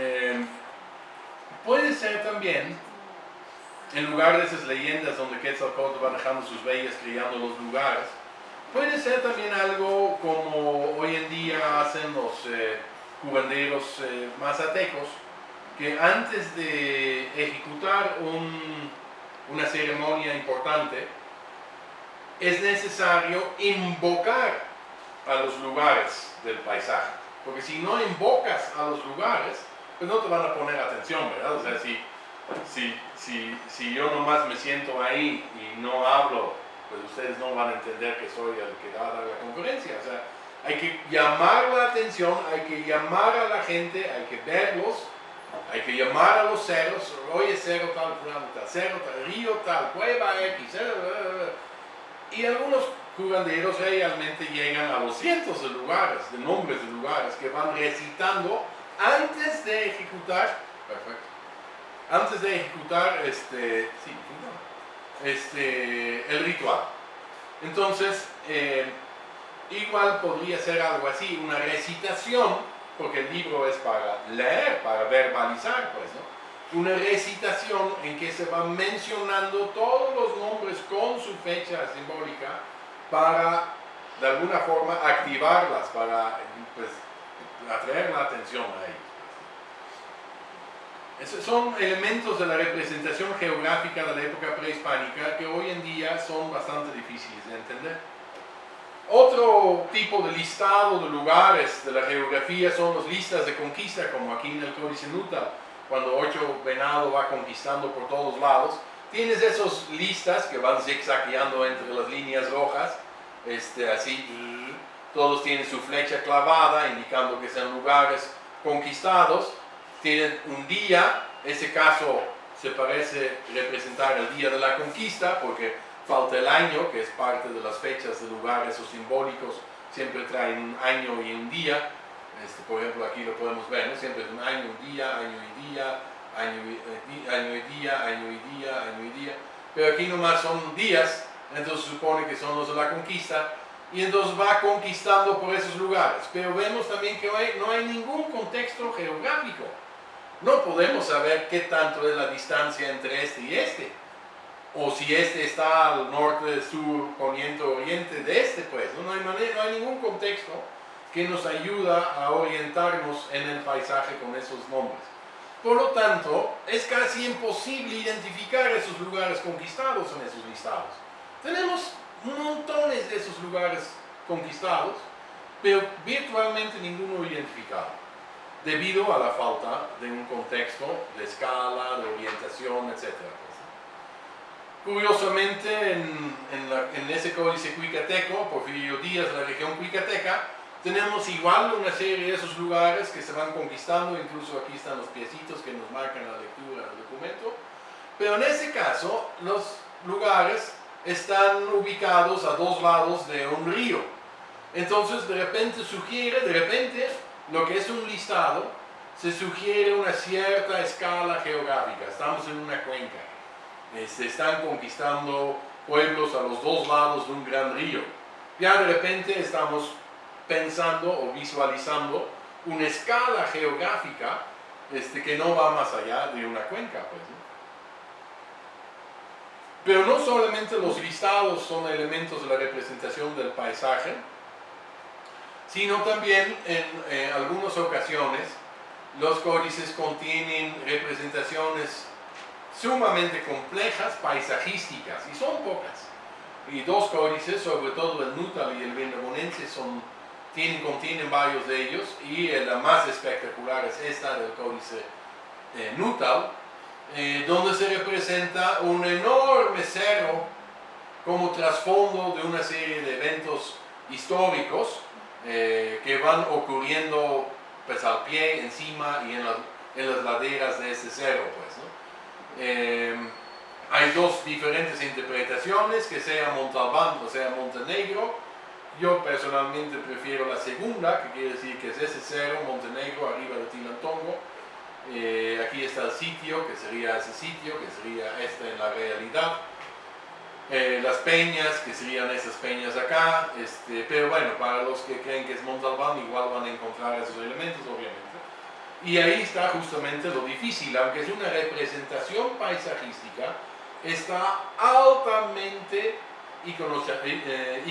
Eh, puede ser también, en lugar de esas leyendas donde Quetzalcóatl va dejando sus bellas criando los lugares, puede ser también algo como hoy en día hacen los eh, curanderos eh, mazatecos, que antes de ejecutar un- una ceremonia importante, es necesario invocar a los lugares del paisaje. Porque si no invocas a los lugares, pues no te van a poner atención, ¿verdad? O sea, si, si, si, si yo nomás me siento ahí y no hablo, pues ustedes no van a entender que soy el que va a dar la conferencia. O sea, hay que llamar la atención, hay que llamar a la gente, hay que verlos, hay que llamar a los cerros, oye cerro tal, fulano tal, cerro tal, río tal, cueva X, eh, eh, eh. y algunos curanderos realmente llegan a los cientos de lugares, de nombres de lugares que van recitando antes de ejecutar, perfecto, antes de ejecutar este, sí, este, el ritual. Entonces, eh, igual podría ser algo así, una recitación, porque el libro es para leer, para verbalizar, pues, ¿no? Una recitación en que se van mencionando todos los nombres con su fecha simbólica para, de alguna forma, activarlas, para, pues, atraer la atención a ellos. Esos son elementos de la representación geográfica de la época prehispánica que hoy en día son bastante difíciles de entender. Otro tipo de listado de lugares de la geografía son los listas de conquista, como aquí en el Códice Nuta, cuando Ocho Venado va conquistando por todos lados. Tienes esos listas que van zigzagueando entre las líneas rojas, este, así, todos tienen su flecha clavada, indicando que sean lugares conquistados. Tienen un día, ese caso se parece representar el día de la conquista, porque falta el año, que es parte de las fechas de lugares o simbólicos, siempre traen un año y un día. Este, por ejemplo, aquí lo podemos ver, ¿no? siempre es un año, un día, año y día, año y, eh, día, año y día, año y día. Pero aquí nomás son días, entonces supone que son los de la conquista, y entonces va conquistando por esos lugares. Pero vemos también que no hay, no hay ningún contexto geográfico. No podemos saber qué tanto es la distancia entre este y este o si este está al norte, sur, poniente, oriente de este, pues no, hay, manera, no hay ningún contexto que nos ayuda a orientarnos en el paisaje con esos nombres. Por lo tanto, es casi imposible identificar esos lugares conquistados en esos listados. Tenemos montones de esos lugares conquistados, pero virtualmente ninguno identificado, debido a la falta de un contexto de escala, de orientación, etc. Curiosamente, en, en la- en ese códice cuicateco, Porfirio Díaz, la región cuicateca, tenemos igual una serie de esos lugares que se van conquistando, incluso aquí están los piecitos que nos marcan la lectura del documento, pero en ese caso los lugares están ubicados a dos lados de un río. Entonces de repente sugiere, de repente, lo que es un listado, se sugiere una cierta escala geográfica, estamos en una cuenca se están conquistando pueblos a los dos lados de un gran río. Ya de repente estamos pensando o visualizando una escala geográfica este, que no va más allá de una cuenca. Pues. Pero no solamente los listados son elementos de la representación del paisaje, sino también en eh, algunas ocasiones los códices contienen representaciones sumamente complejas, paisajísticas, y son pocas. Y dos códices, sobre todo el Nutal y el Vendamonense, son, tienen, contienen varios de ellos, y la más espectacular es esta del códice eh, Nutal, eh, donde se representa un enorme cerro como trasfondo de una serie de eventos históricos eh, que van ocurriendo pues, al pie, encima y en, las- en las laderas de ese cerro. Pues. Eh, hay dos diferentes interpretaciones, que sea Montalbán o sea Montenegro. Yo personalmente prefiero la segunda, que quiere decir que es ese cerro, Montenegro, arriba de Tilantongo. Eh, aquí está el sitio, que sería ese sitio, que sería este en la realidad. Eh, las peñas, que serían esas peñas acá. Este, pero bueno, para los que creen que es Montalbán, igual van a encontrar esos elementos, obviamente. Y ahí está justamente lo difícil, aunque es una representación paisajística, está altamente eh,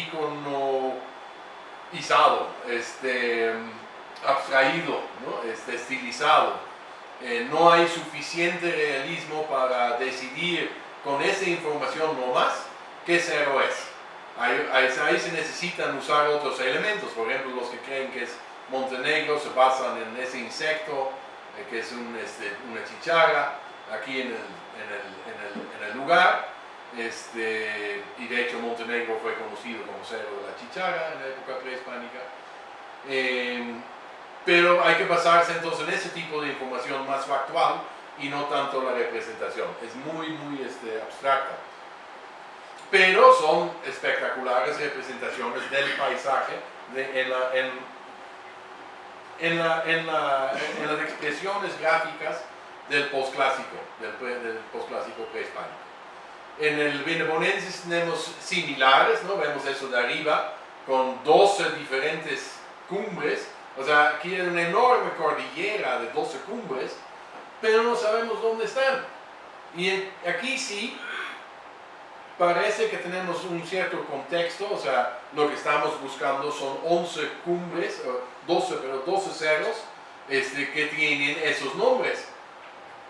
iconizado, este, abstraído, ¿no? este, estilizado. Eh, no hay suficiente realismo para decidir con esa información no más qué cero es. Ahí, ahí, se necesitan usar otros elementos, por ejemplo, los que creen que es Montenegro se basan en ese insecto, eh, que es este, una chicharra, aquí en el, lugar, este, y de hecho Montenegro fue conocido como cero de la chicharra en la época prehispánica. Em, pero hay que basarse entonces en ese tipo de información más factual y no tanto la representación. Es muy, muy este, abstracta. Pero son espectaculares representaciones del paisaje en, la, en, en, la, en, las expresiones gráficas del postclásico, del, del postclásico prehispánico. En el Venebonensis tenemos similares, ¿no? Vemos eso de arriba, con 12 diferentes cumbres. O sea, aquí hay una enorme cordillera de 12 cumbres, pero no sabemos dónde están. Y aquí sí, parece que tenemos un cierto contexto, o sea, lo que estamos buscando son 11 cumbres, 12, pero 12 cerros este, que tienen esos nombres.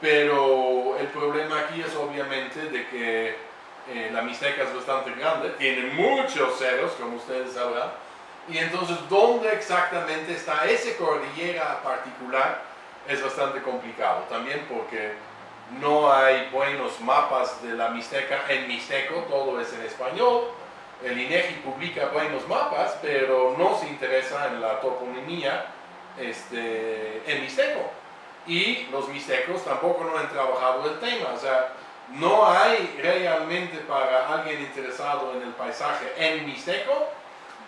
Pero el problema aquí es obviamente de que eh, la Mixteca es bastante grande, tiene muchos cerros, como ustedes sabrán, y entonces dónde exactamente está esa cordillera particular es bastante complicado, también porque no hay buenos mapas de la Mixteca. En Mixteco, todo es en español, el INEGI publica buenos mapas, pero no se interesa en la toponimia este, en Mixteco. Y los mixtecos tampoco no han trabajado el tema, o sea, no hay realmente para alguien interesado en el paisaje en Mixteco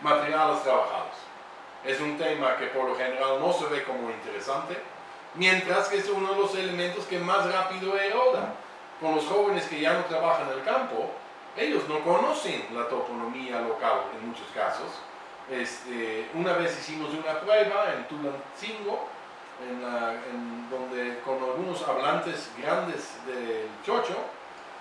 materiales trabajados. Es un tema que por lo general no se ve como interesante, mientras que es uno de los elementos que más rápido eroda. Con los jóvenes que ya no trabajan en el campo, ellos no conocen la toponomía local en muchos casos. Este, una vez hicimos una prueba en Tulancingo, donde con algunos hablantes grandes del chocho,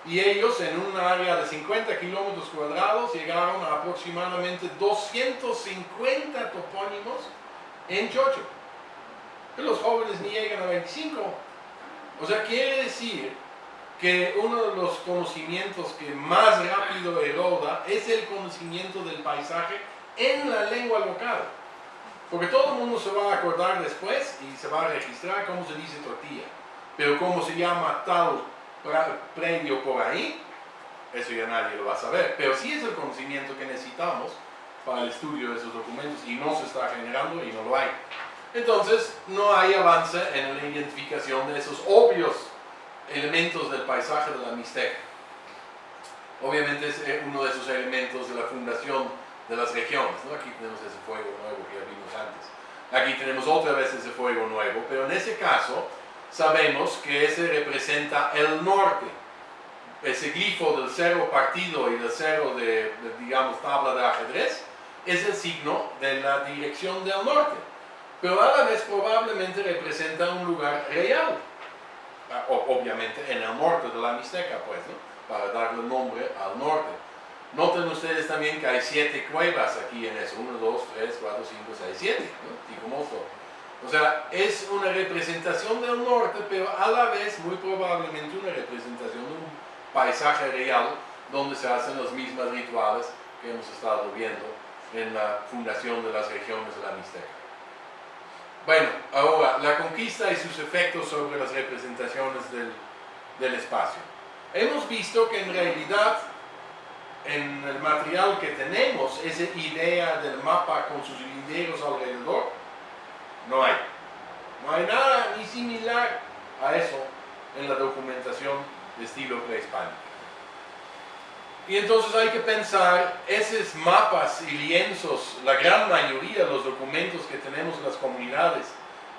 y ellos en un área de 50 kilómetros cuadrados llegaron a aproximadamente 250 topónimos en chocho los jóvenes ni llegan a 25. O sea, quiere decir que uno de los conocimientos que más rápido eroda es el conocimiento del paisaje en la lengua local. Porque todo el mundo se va a acordar después y se va a registrar cómo se dice tortilla. Pero cómo se llama tal predio por ahí, eso ya nadie lo va a saber. Pero sí es el conocimiento que necesitamos para el estudio de esos documentos y no se está generando y no lo hay. Entonces, no hay avance en la identificación de esos obvios elementos del paisaje de la Mixteca. Obviamente es eh, uno de esos elementos de la fundación de las regiones. Aquí tenemos ese fuego nuevo que ya vimos antes. Aquí tenemos otra vez ese fuego nuevo, pero en ese caso sabemos que ese representa el norte. Ese glifo del cero partido y del cero de digamos, tabla de ajedrez es el signo de la dirección del norte pero a la vez probablemente representa un lugar real, obviamente en el norte de la Mixteca, pues, ¿no? para darle nombre al norte. Noten ustedes también que hay siete cuevas aquí en eso, 1, 2, 3, 4, 5, 6, 7, ¿no? O sea, es una representación del norte, pero a la vez muy probablemente una representación de un paisaje real donde se hacen los mismos rituales que hemos estado viendo en la fundación de las regiones de la Mixteca. Bueno, ahora, la conquista y sus efectos sobre las representaciones del, espacio. Hemos visto que en realidad en el material que tenemos, esa idea del mapa con sus linderos alrededor, no hay. No hay nada ni similar a eso en la documentación de estilo prehispánico. Y entonces hay que pensar, esos mapas y lienzos, la gran mayoría de los documentos que tenemos en las comunidades,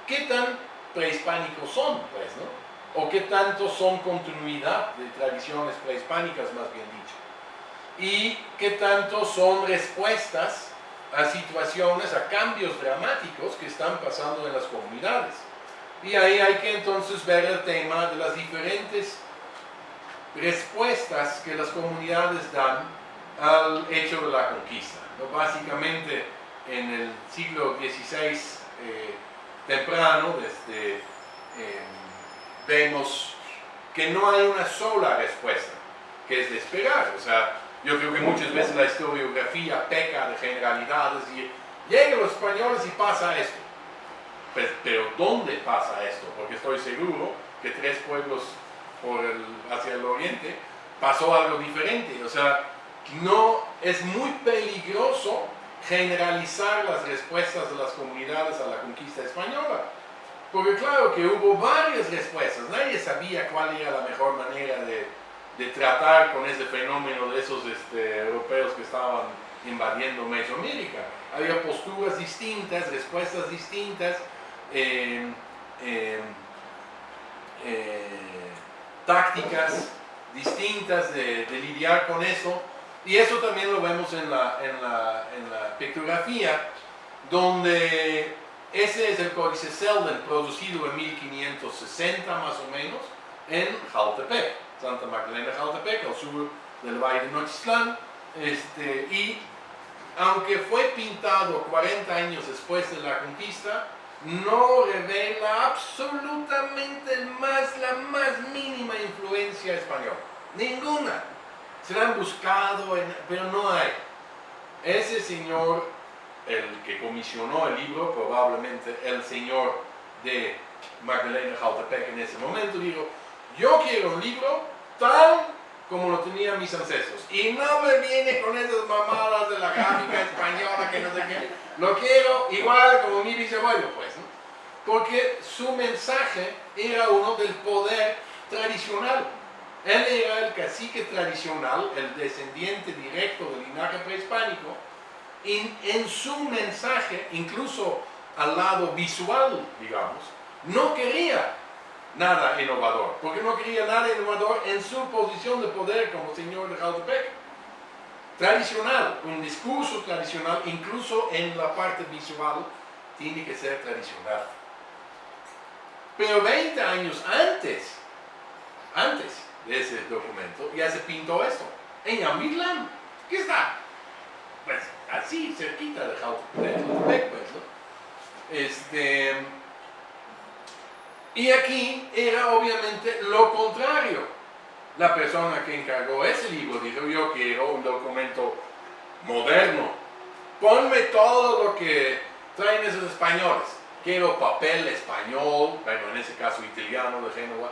¿qué tan prehispánicos son, pues, no? O qué tanto son continuidad de tradiciones prehispánicas, más bien dicho. Y qué tanto son respuestas a situaciones, a cambios dramáticos que están pasando en las comunidades. Y ahí hay que entonces ver el tema de las diferentes respuestas que las comunidades dan al hecho de la conquista. Básicamente en el siglo XVI eh, temprano, desde, eh, vemos que no hay una sola respuesta, que es de esperar. O sea, yo creo que muchas veces la historiografía peca de generalidades y llegan los españoles y pasa esto. Pues, pero ¿dónde pasa esto? Porque estoy seguro que tres pueblos por el, hacia el oriente pasó algo diferente. O sea, no es muy peligroso generalizar las respuestas de las comunidades a la conquista española. Porque claro que hubo varias respuestas, nadie sabía cuál era la mejor manera de, de tratar con ese fenómeno de esos este, europeos que estaban invadiendo Mesoamérica. Había posturas distintas, respuestas distintas, eh, eh, eh, tácticas distintas de, de lidiar con eso. Y eso también lo vemos en la, en la, en la pictografía, donde ese es el códice Selden, producido en 1560 más o menos, en Jaltepec, Santa Magdalena Jaltepec, al sur del Valle de Nochistlán. Este, y aunque fue pintado 40 años después de la conquista, no revela absolutamente más, la más mínima influencia española. Ninguna se la han buscado, pero no hay. Ese señor, el que comisionó el libro, probablemente el señor de Magdalena Jaltepec en ese momento, dijo, yo quiero un libro tal como lo tenían mis ancestros. Y no me viene con esas mamadas de la gráfica española que no sé qué. Lo quiero igual como mi bisabuelo, pues. ¿no? Porque su mensaje era uno del poder tradicional él era el cacique tradicional, el descendiente directo del linaje prehispánico, y en su mensaje, incluso al lado visual, digamos, no quería nada innovador, porque no quería nada innovador en su posición de poder como señor de Jaltepec. Tradicional, un discurso tradicional, incluso en la parte visual, tiene que ser tradicional. Pero 20 años antes, antes, de ese documento, ya se pintó esto, en Amitlán, ¿qué está? Pues así, cerquita de Jautepec, pues. Este, y aquí era obviamente lo contrario. La persona que encargó ese libro dijo, yo quiero un documento moderno. Ponme todo lo que traen esos españoles. Quiero papel español, bueno, en ese caso italiano de Génova,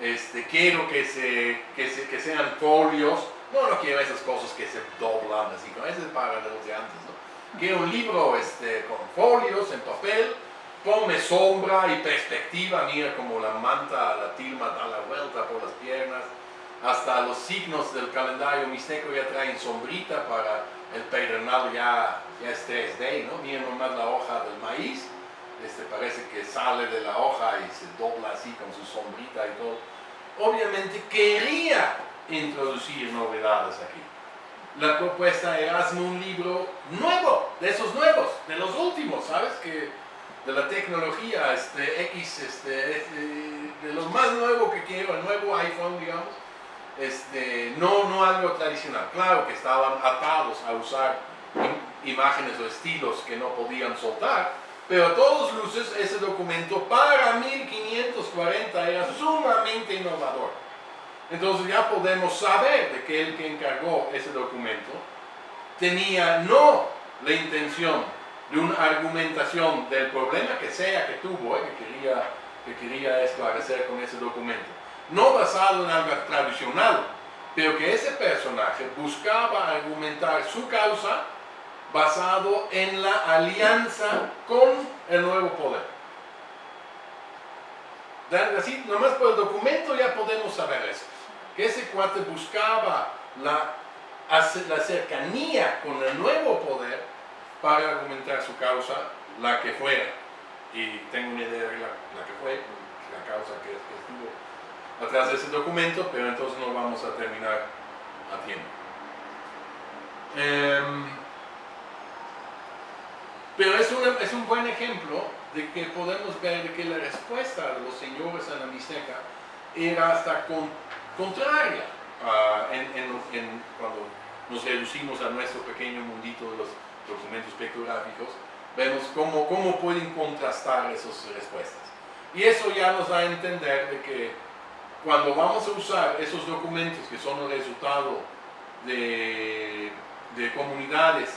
este, quiero que, se, que, sean folios, no, no quiero esas cosas que se doblan así, ¿no? ese es para los de antes, ¿no? Quiero un libro este, con folios en papel, ponme sombra y perspectiva, mira como la manta, la tilma da la vuelta por las piernas, hasta los signos del calendario mixteco ya traen sombrita para el pedernal ya, ya es 3D, ¿no? Mira nomás la hoja del maíz, este, parece que sale de la hoja y se dobla así con su sombrita y todo. Obviamente quería introducir novedades aquí. La propuesta era hazme un libro nuevo, de esos nuevos, de los últimos, ¿sabes? Que de la tecnología este, X, este, este de lo más nuevo que quiero, el nuevo iPhone, digamos, este, no, no algo tradicional. Claro que estaban atados a usar imágenes o estilos que no podían soltar, pero a todos luces ese documento para 1540 era sumamente innovador. Entonces ya podemos saber de que el que encargó ese documento tenía no la intención de una argumentación del problema que sea que tuvo, eh, que, quería, que quería esclarecer con ese documento, no basado en algo tradicional, pero que ese personaje buscaba argumentar su causa basado en la alianza con el nuevo poder. Así, nomás por el documento ya podemos saber eso. Que ese cuate buscaba la, la cercanía con el nuevo poder para argumentar su causa, la que fuera. Y tengo una idea de la, que fue, la causa que, estuvo atrás de ese documento, pero entonces no vamos a terminar a tiempo. Em, pero es una, es un buen ejemplo de que podemos ver que la respuesta de los señores en la Mixteca era hasta contraria cuando nos reducimos a nuestro pequeño mundito de los documentos pictográficos, vemos cómo, cómo pueden contrastar esas respuestas. Y eso ya nos da a entender de que cuando vamos a usar esos documentos que son el resultado de, de comunidades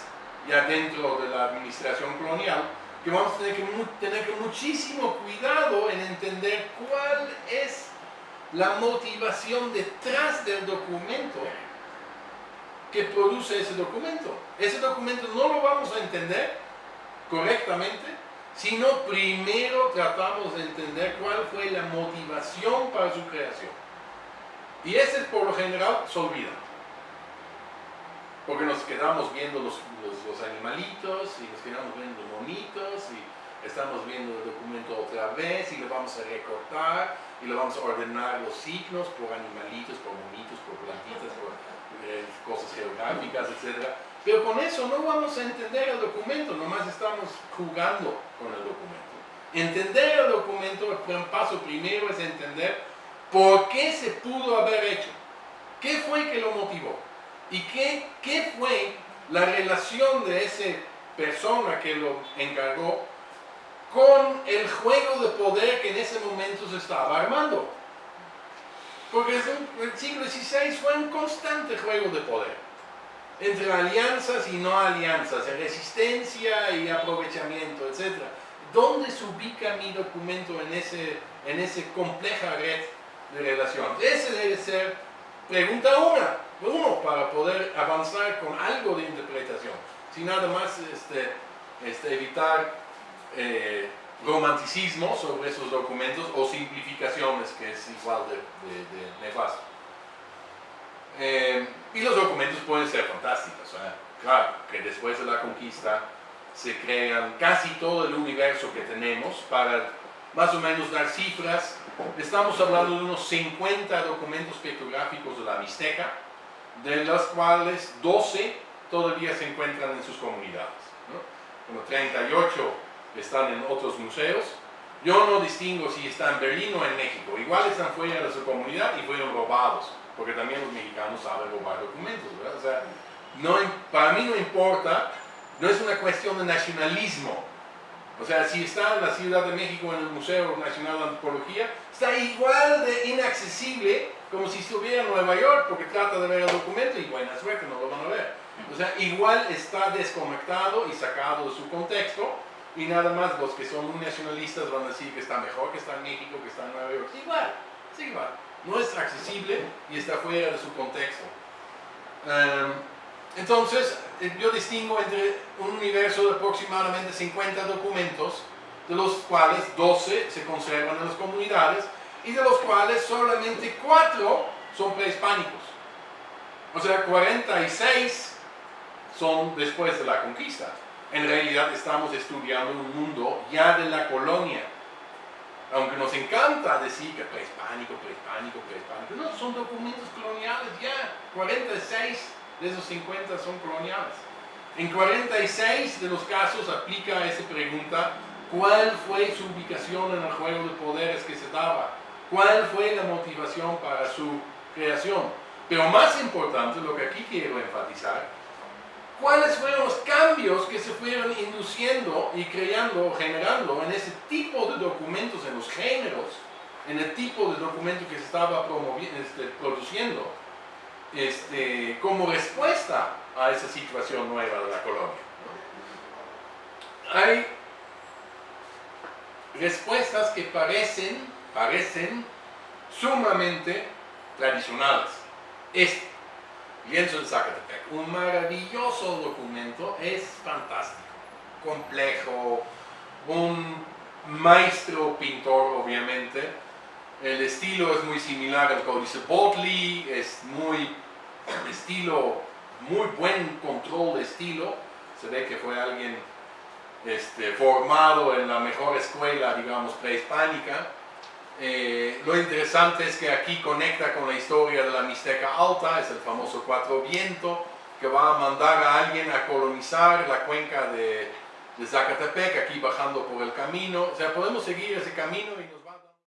ya dentro de la administración colonial, que vamos a tener que tener que muchísimo cuidado en entender cuál es la motivación detrás del documento que produce ese documento. Ese documento no lo vamos a entender correctamente, sino primero tratamos de entender cuál fue la motivación para su creación. Y ese por lo general se olvida. Porque nos quedamos viendo los, animalitos y nos quedamos viendo los monitos y estamos viendo el documento otra vez y lo vamos a recortar y lo vamos a ordenar los signos por animalitos, por monitos, por plantitas, por cosas geográficas, etc. Pero con eso no vamos a entender el documento, nomás estamos jugando con el documento. Entender el documento, el paso primero es entender por qué se pudo haber hecho, qué fue que lo motivó y qué, qué fue la relación de esa persona que lo encargó con el juego de poder que en ese momento se estaba armando. Porque el siglo XVI fue un constante juego de poder, entre alianzas y no alianzas, resistencia y aprovechamiento, etc. ¿Dónde se ubica mi documento en esa en ese compleja red de relación? Ese debe ser pregunta una, uno, para poder avanzar con algo de interpretación, sin nada más este, este, evitar eh, romanticismo sobre esos documentos o simplificaciones, que es igual de, de, nefasto. Eh, y los documentos pueden ser fantásticos. ¿eh? Claro, que después de la conquista se crean casi todo el universo que tenemos para más o menos dar cifras. Estamos hablando de unos 50 documentos pictográficos de la Mixteca, de los cuales 12 todavía se encuentran en sus comunidades. Como 38 están en otros museos. Yo no distingo si están en Berlín o en México. Igual están fuera de su comunidad y fueron robados, porque también los mexicanos saben robar documentos, O sea, no, para mí no importa, no es una cuestión de nacionalismo. O sea, si está en la Ciudad de México en el Museo Nacional de Antropología, está igual de inaccesible como si estuviera en Nueva York, porque trata de ver el documento y buena suerte, no lo van a ver. O sea, igual está desconectado y sacado de su contexto, y nada más los que son nacionalistas van a decir que está mejor que está en México, que está en Nueva York. igual, es igual. No es accesible y está fuera de su contexto. Em, entonces, eh, yo distingo entre un universo de aproximadamente 50 documentos, de los cuales 12 se conservan en las comunidades y de los cuales solamente 4 son prehispánicos. O sea, 46 son después de la conquista en realidad estamos estudiando un mundo ya de la colonia. Aunque nos encanta decir que prehispánico, prehispánico, prehispánico, no, son documentos coloniales ya. 46 de esos 50 son coloniales. En 46 de los casos aplica esa pregunta, ¿cuál fue su ubicación en el juego de poderes que se daba? ¿Cuál fue la motivación para su creación? Pero más importante, lo que aquí quiero enfatizar, cuáles fueron los cambios que se fueron induciendo y creando, generando en ese tipo de documentos, en los géneros, en el tipo de documento que se estaba este, produciendo este, como respuesta a esa situación nueva de la colonia. Hay respuestas que parecen, parecen sumamente tradicionales. Lienzo en Zacatepec, un maravilloso documento, es fantástico, complejo, un maestro pintor obviamente, el estilo es muy similar al códice Botley, es muy estilo, muy buen control de estilo, se ve que fue alguien este, formado en la mejor escuela, digamos, prehispánica, eh, lo interesante es que aquí conecta con la historia de la Mixteca Alta, es el famoso Cuatro Viento, que va a mandar a alguien a colonizar la cuenca de, de Zacatepec, aquí bajando por el camino. O sea, podemos seguir ese camino y nos